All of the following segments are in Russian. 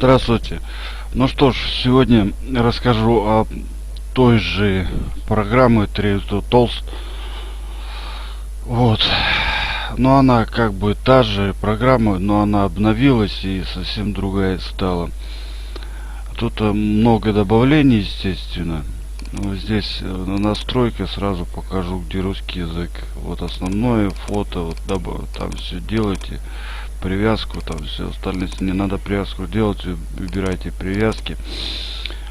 Здравствуйте. Ну что ж, сегодня расскажу о той же программе Trio Толст. Вот. Но она как бы та же программа, но она обновилась и совсем другая стала. Тут э, много добавлений, естественно. Ну, здесь э, на настройке сразу покажу, где русский язык. Вот основное фото, вот там все делайте привязку, там все остальное. Не надо привязку делать, выбирайте привязки.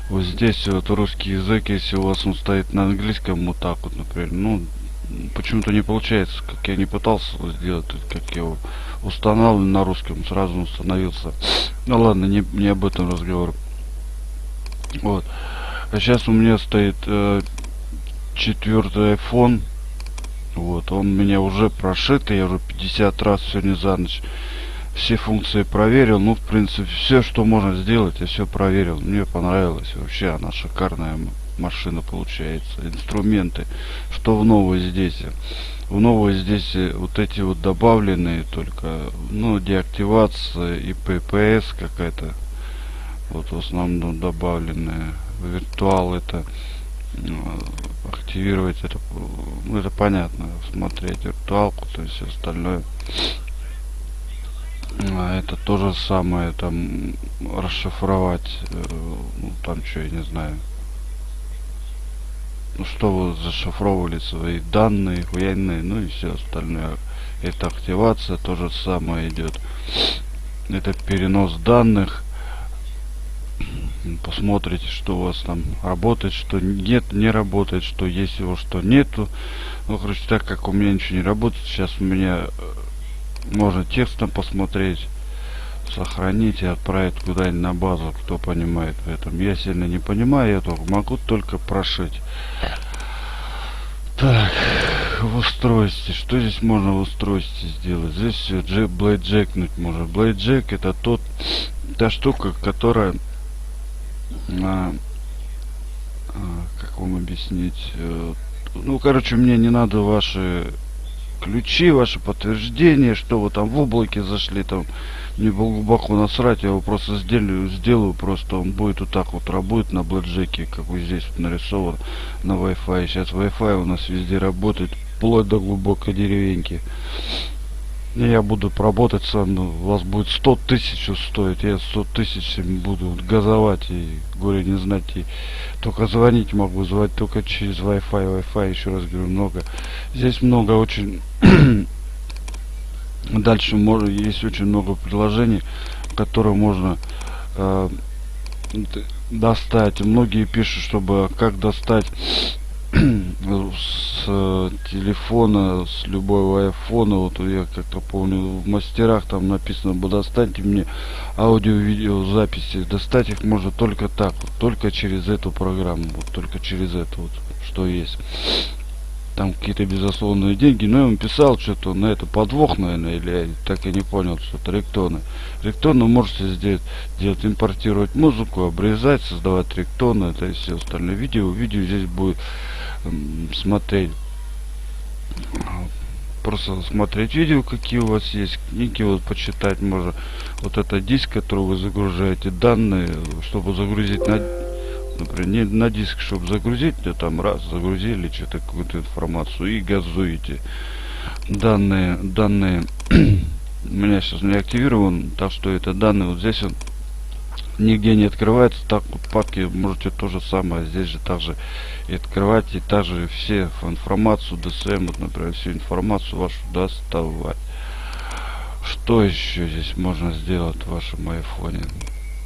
Вот здесь вот русский язык, если у вас он стоит на английском, вот так вот, например, ну, почему-то не получается, как я не пытался сделать, как я его устанавливал на русском, сразу установился. Ну ладно, не, не об этом разговор. Вот. А сейчас у меня стоит э, четвертый iPhone. Вот, он у меня уже прошит, я уже 50 раз сегодня за ночь все функции проверил. Ну, в принципе, все, что можно сделать, я все проверил. Мне понравилось. Вообще она шикарная машина получается. Инструменты. Что в новой здесь? В новой здесь э, вот эти вот добавленные только, ну, деактивация и ППС какая-то. Вот в основном добавленная. Виртуал это активировать это ну, это понятно смотреть виртуалку то есть остальное. А это то же самое там расшифровать э, ну там что я не знаю. Ну что вы зашифровывали свои данные военные ну и все остальное. Это активация то же самое идет это перенос данных посмотрите что у вас там работает что нет не работает что есть его что нету. Ну короче так как у меня ничего не работает сейчас у меня э, можно текстом посмотреть сохранить и отправить куда-нибудь на базу кто понимает в этом. Я сильно не понимаю я только могу только прошить. Так в устройстве. Что здесь можно в устройстве сделать? Здесь все джек блейд джекнуть можно. Блейд джек это тот та штука которая а, а, как вам объяснить э, ну короче мне не надо ваши ключи, ваши подтверждения, что вы там в облаке зашли, там не глубоко насрать, я его просто сделаю, сделаю, просто он будет вот так вот работать на блэкджеке, как вот здесь вот нарисован на Wi-Fi. Сейчас Wi-Fi у нас везде работает, вплоть до глубокой деревеньки я буду работать сам, ну, у вас будет 100 тысяч стоит, я 100 тысяч буду газовать и горе не знать, и только звонить могу, звать только через Wi-Fi, Wi-Fi, еще раз говорю, много. Здесь много очень, дальше можно, есть очень много приложений, которые можно э, достать. Многие пишут, чтобы как достать с э, телефона, с любого айфона, вот я как-то помню, в мастерах там написано, достаньте мне аудио-видео записи, достать их можно только так, вот, только через эту программу, вот только через это вот, что есть. Там какие-то безусловные деньги, но я вам писал что-то на это подвох, наверное, или я так и не понял, что-то ректоны. Ректоны можете сделать, делать, импортировать музыку, обрезать, создавать ректоны, это и все остальное видео. Видео здесь будет смотреть. Просто смотреть видео какие у вас есть книги вот почитать можно. Вот это диск который вы загружаете данные чтобы загрузить на например не на диск чтобы загрузить то там раз загрузили что-то какую-то информацию и газуете. Данные данные у меня сейчас не активирован так что это данные вот здесь он нигде не открывается так вот папки можете то же самое здесь же также и открывать и также все информацию DSM вот, например всю информацию вашу доставать. Что еще здесь можно сделать в вашем айфоне?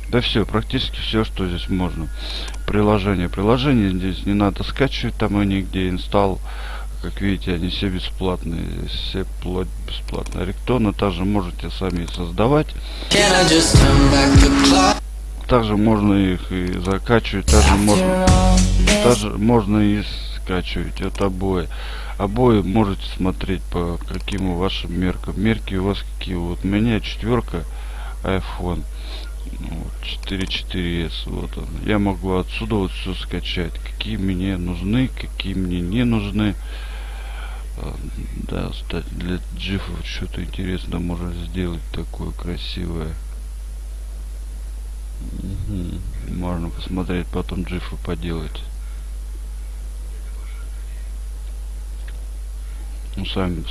Да все практически все что здесь можно. Приложение. Приложение здесь не надо скачивать там и нигде инсталл как видите они все бесплатные все плоть бесплатно ректоны также можете сами создавать также можно их и закачивать также можно также можно и скачивать. От обои. Обои можете смотреть по каким вашим меркам. Мерки у вас какие? Вот у меня четверка iphone вот, 4.4s вот он. Я могу отсюда вот все скачать. Какие мне нужны какие мне не нужны. А, да кстати для джифов что-то интересно можно сделать такое красивое М, Можно посмотреть, потом джифы поделать. Ну, сами...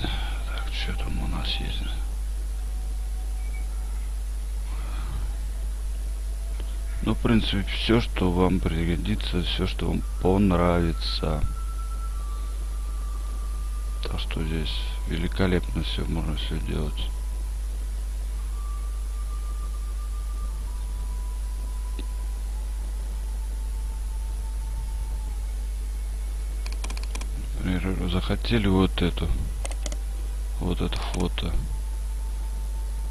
Так, что там у нас есть? Ну, в принципе, все, что вам пригодится, все, что вам понравится. Так что здесь великолепно все, можно все делать. Захотели вот эту, вот это фото.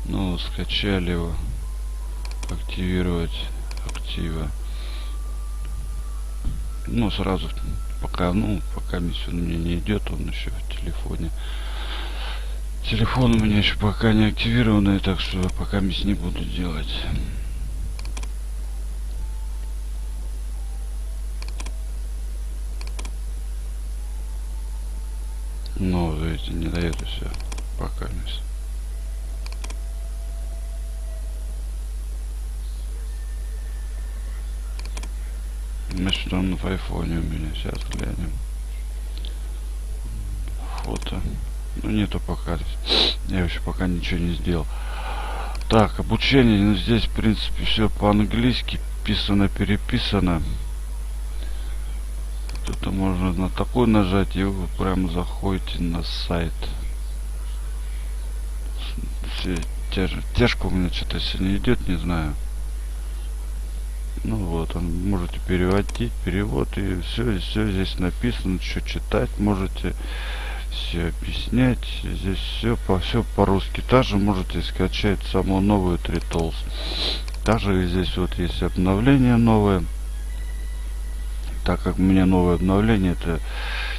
Ну, скачали его, активировать актива. Ну, сразу, пока, ну, пока миссия мне не идет, он еще в телефоне. Телефон у меня еще пока не активированный, так что пока мисс не буду делать. Видите, не дает и все. Пока мисс. Значит, он в айфоне у меня. Сейчас глянем. Фото. Ну, нету пока. Я еще пока ничего не сделал. Так, обучение. Ну, здесь, в принципе, все по-английски. Писано, переписано. Тут можно на такой нажать, и вы прям заходите на сайт. Тяжко у меня что-то сегодня идет, не знаю. Ну вот, он можете переводить, перевод, и все, все здесь написано, что читать можете, все объяснять. Здесь все по все по-русски. Также можете скачать самую новую Тритолс. Также здесь вот есть обновление новое. Так как у меня новое обновление, это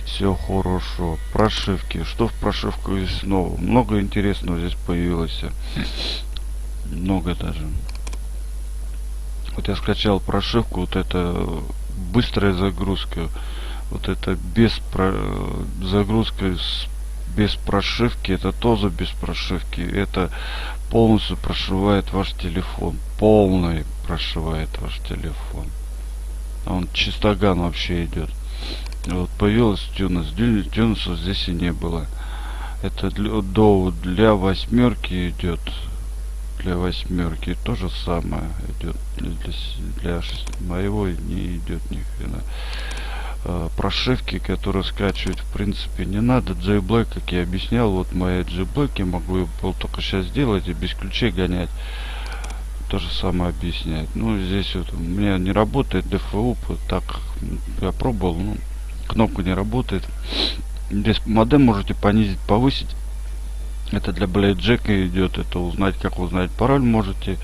все хорошо. Прошивки. Что в прошивку есть нового? Много интересного здесь появилось. Много даже. Вот я скачал прошивку, вот это быстрая загрузка. Вот это без про... загрузка с... без прошивки, это тоже без прошивки. Это полностью прошивает ваш телефон. Полный прошивает ваш телефон. Он чистоган вообще идет. Вот появилась тюнес. Тюнеса здесь и не было. Это для, до, для восьмерки идет для восьмерки то же самое идет для, для моего не идет ни хрена а, прошивки которые скачивать в принципе не надо JBlack как я объяснял вот моя JBlack я могу был только сейчас сделать и без ключей гонять то же самое объясняет. Ну здесь вот у меня не работает DFU так я пробовал ну, кнопка не работает. Здесь модем можете понизить повысить. Это для блейджека идет это узнать как узнать. Пароль можете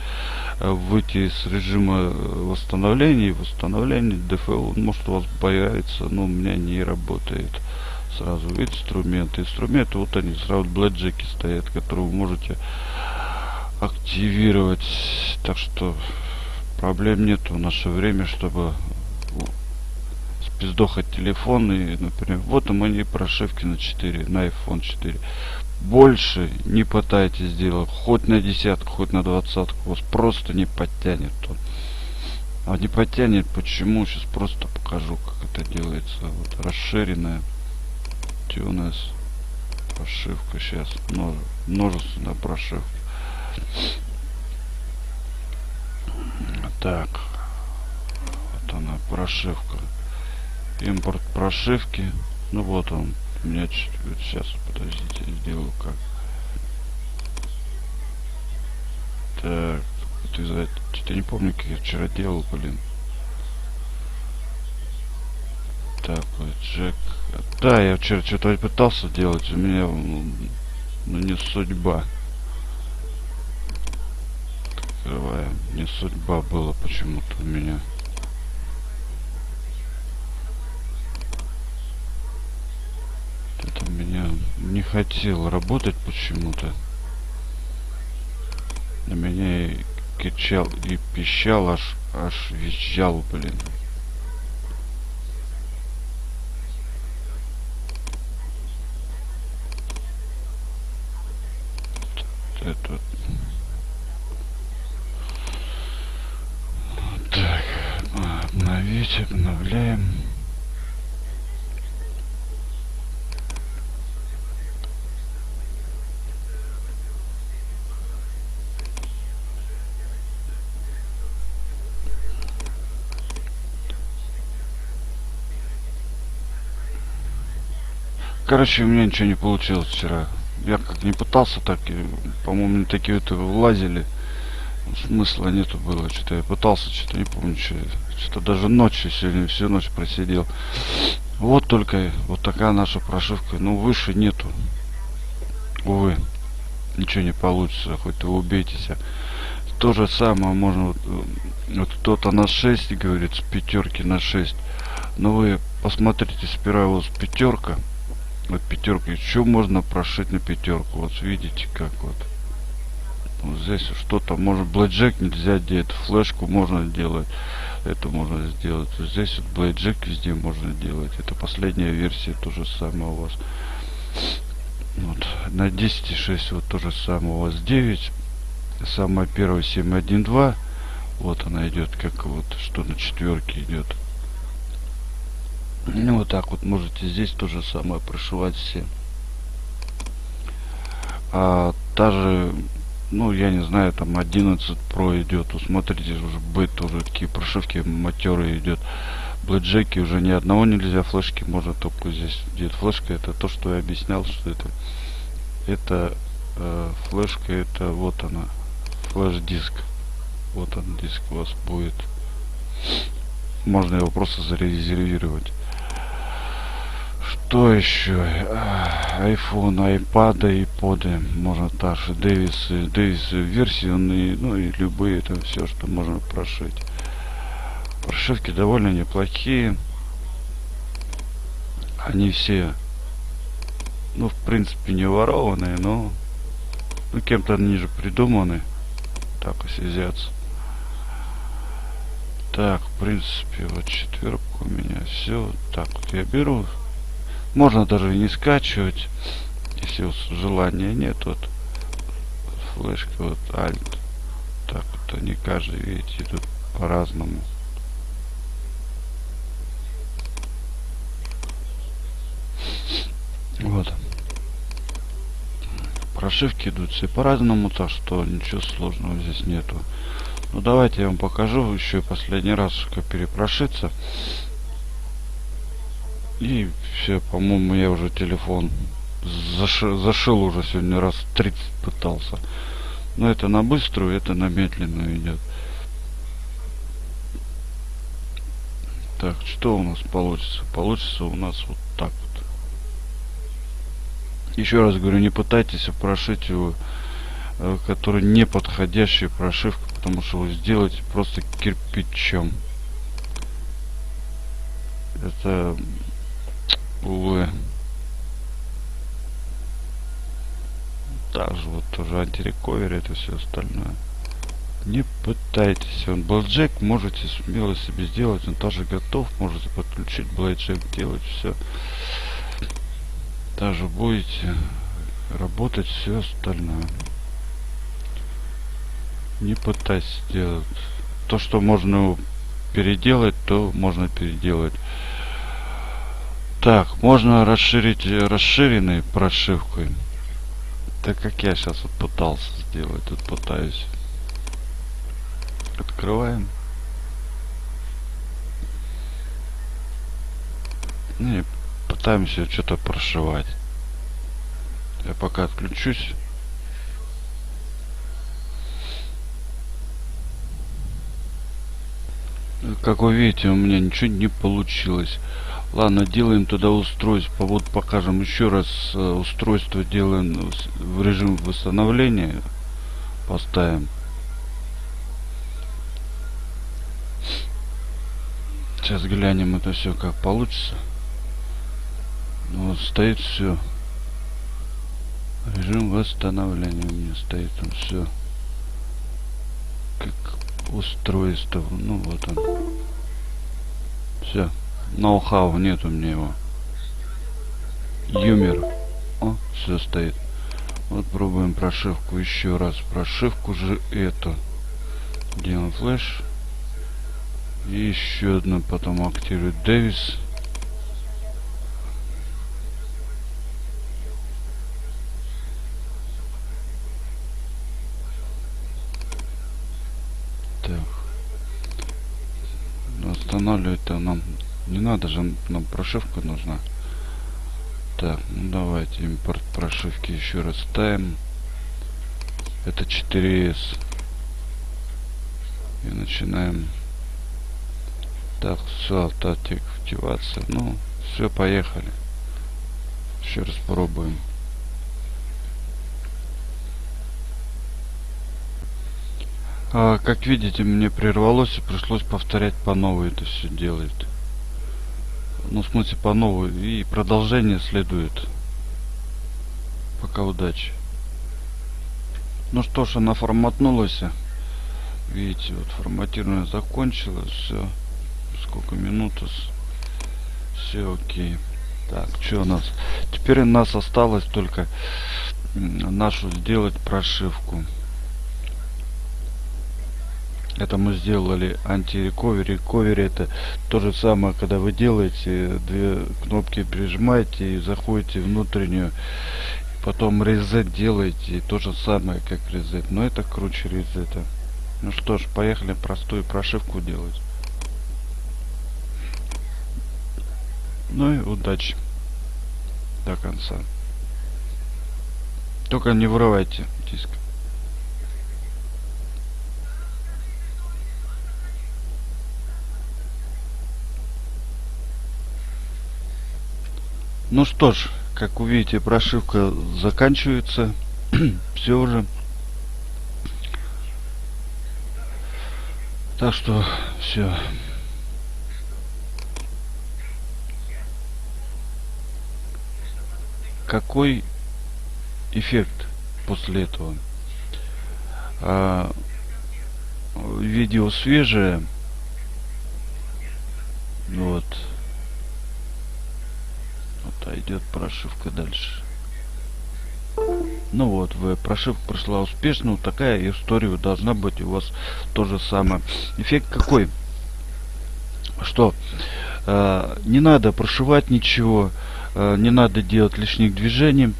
э, выйти из режима э, восстановления восстановления DFL может у вас появится но у меня не работает сразу. Инструменты инструменты вот они сразу блейджеки стоят которые вы можете активировать так что проблем нет в наше время чтобы спиздохать телефон и например вот и мои прошивки на 4 на iphone 4 больше не пытайтесь сделать хоть на десятку хоть на двадцатку. Вас просто не подтянет он. А не подтянет почему? Сейчас просто покажу как это делается. Вот расширенная тюнес прошивка. Сейчас множе, множественная прошивка так. Вот она прошивка. Импорт прошивки. Ну вот он. У меня сейчас подождите сделаю как. Так. Ты за что-то не помню как я вчера делал блин. Так вот джек. Да я вчера что-то пытался делать у меня ну, не судьба открываем не судьба была почему-то у меня. Это меня не хотел работать почему-то. На меня и кричал и пищал аж аж визжал блин обновляем. Короче, у меня ничего не получилось вчера. Я как не пытался, так по-моему, такие вот влазили. Смысла нету было. Что-то я пытался, что-то не помню, что. Что-то даже ночью сегодня всю ночь просидел. Вот только вот такая наша прошивка. Ну, выше нету. Увы. Ничего не получится, хоть вы убейтесь. То же самое можно вот, вот кто-то на 6 говорит с пятерки на 6. Но вы посмотрите сперва вот с пятерка вот пятерка еще можно прошить на пятерку вот видите как вот вот здесь что-то может блэкджек нельзя делать флешку можно делать это можно сделать. Здесь вот блэкджек везде можно делать. Это последняя версия то же самое у вас. Вот на 10.6 вот то же самое. У вас 9 самая первая 7.1.2 вот она идет как вот что на четверке идет. Ну вот так вот можете здесь то же самое прошивать все. А даже, ну я не знаю, там 11 Pro идет. Смотрите, уже быт тоже такие прошивки матеры идет. Блэкджеки уже ни одного нельзя, флешки можно только здесь идет флешка. Это то, что я объяснял, что это это э, флешка, это вот она, флеш-диск. Вот он диск у вас будет. Можно его просто зарезервировать. Что еще? iPhone, iPad, iPod, можно также Дэвис, Дэвис версионные, ну и любые, это все, что можно прошить. Прошивки довольно неплохие. Они все, ну, в принципе, не ворованные, но ну, кем-то они же придуманы. Так, осязятся. Так, в принципе, вот четверка у меня все. Так, вот я беру можно даже не скачивать, если вот желания нет. Вот флешка, вот альт. Так вот они каждый, видите, идут по-разному. Вот. Прошивки идут все по-разному, так что ничего сложного здесь нету. Ну давайте я вам покажу еще последний раз, как перепрошиться. И все, по-моему, я уже телефон зашил, зашил уже сегодня раз 30 пытался. Но это на быструю, это на медленную идет. Так, что у нас получится? Получится у нас вот так вот. Еще раз говорю, не пытайтесь прошить его, э, который не подходящая прошивка, потому что вы сделаете просто кирпичом. Это увы. Также вот тоже антирековер это все остальное. Не пытайтесь. Он блэкджек можете смело себе сделать. Он тоже готов. Можете подключить блэкджек делать все даже будете работать все остальное. Не пытайтесь делать. То что можно переделать то можно переделать так, можно расширить расширенной прошивкой. Так как я сейчас вот пытался сделать, тут пытаюсь. Открываем. Ну и пытаемся что-то прошивать. Я пока отключусь. Как вы видите, у меня ничего не получилось. Ладно, делаем туда устройство. Вот покажем еще раз э, устройство делаем в режим восстановления. Поставим. Сейчас глянем это все как получится. Ну, вот стоит все. Режим восстановления у меня стоит там все. Как устройство. Ну вот он. Все. Ноу-хау, нет у меня его. Юмер. О, все стоит. Вот пробуем прошивку еще раз. Прошивку же эту. Делаем флеш. И еще одна потом активирует Дэвис. Так. Но останавливать-то нам не надо же, нам прошивка нужна. Так, ну давайте импорт прошивки еще раз ставим. Это 4S. И начинаем. Так, все, автоактивация. Ну, все, поехали. Еще раз пробуем. А, как видите, мне прервалось и пришлось повторять по новой это все делает. Ну, в смысле, по новой. И продолжение следует. Пока удачи. Ну что ж, она форматнулась. Видите, вот форматирование закончилось. Все. Сколько минут? Все окей. Так, что у нас? Теперь у нас осталось только нашу сделать прошивку. Это мы сделали анти-рековери. Рековери это то же самое, когда вы делаете, две кнопки прижимаете и заходите внутреннюю. Потом резет делаете, то же самое, как резет. Но это круче резета. Ну что ж, поехали простую прошивку делать. Ну и удачи. До конца. Только не вырывайте диск. Ну что ж, как увидите, прошивка заканчивается. Все уже. Так что все. Какой эффект после этого? А, видео свежее. Вот. Вот, а идет прошивка дальше. Ну вот, вы, прошивка прошла успешно. Вот такая история должна быть у вас то же самое. Эффект какой? Что? Э, не надо прошивать ничего. Э, не надо делать лишних движений.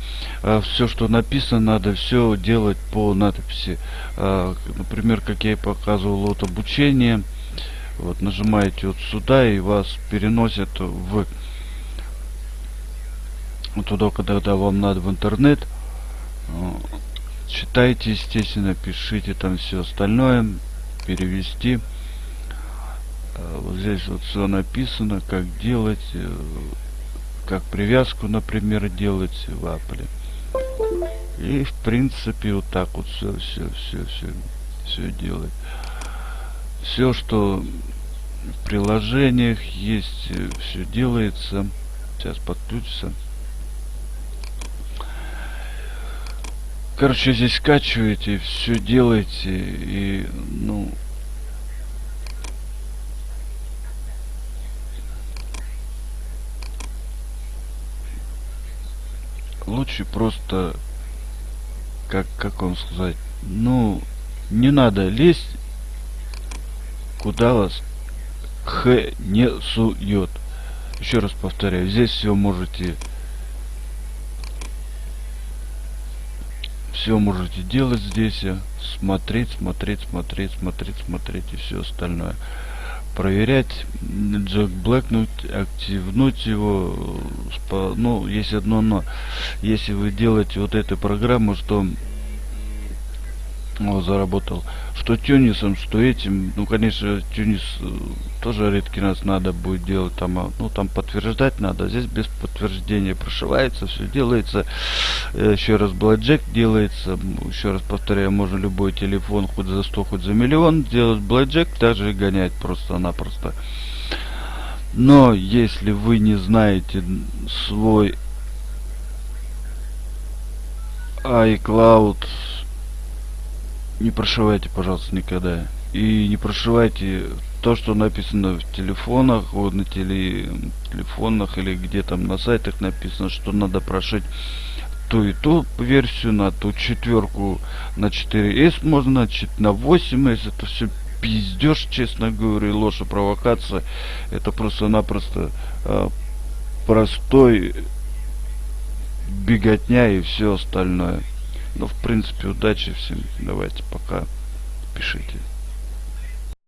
Э, все, что написано, надо все делать по надписи. Э, например, как я и показывал, вот обучение. Вот нажимаете вот сюда и вас переносят в туда, когда вам надо в интернет читайте, естественно, пишите там все остальное, перевести. А, вот здесь вот все написано, как делать, э, как привязку, например, делать в Apple. И в принципе вот так вот все, все, все, все, все делать. Все, что в приложениях есть, э, все делается. Сейчас подключится. Короче, здесь скачиваете, все делаете и, ну... Лучше просто, как, как вам сказать, ну, не надо лезть, куда вас х не сует. Еще раз повторяю, здесь все можете все можете делать здесь смотреть смотреть смотреть смотреть смотреть и все остальное. Проверять джек блэкнуть активнуть его ну есть одно но. Если вы делаете вот эту программу что о, заработал. Что тюнисом, что этим. Ну, конечно, тюнис э, тоже редкий нас надо будет делать. Там, а, ну, там подтверждать надо. Здесь без подтверждения прошивается, все делается. Э, еще раз блэкджек делается. Еще раз повторяю, можно любой телефон хоть за 100, хоть за миллион делать блэкджек, также гонять просто-напросто. Но если вы не знаете свой iCloud не прошивайте, пожалуйста, никогда. И не прошивайте то, что написано в телефонах, вот на теле, телефонах или где там на сайтах написано, что надо прошить ту и ту версию, на ту четверку, на 4S можно, значит, на 8S, это все пиздеж, честно говоря, ложь и провокация. Это просто-напросто э, простой беготня и все остальное. Но, в принципе, удачи всем. Давайте, пока. Пишите.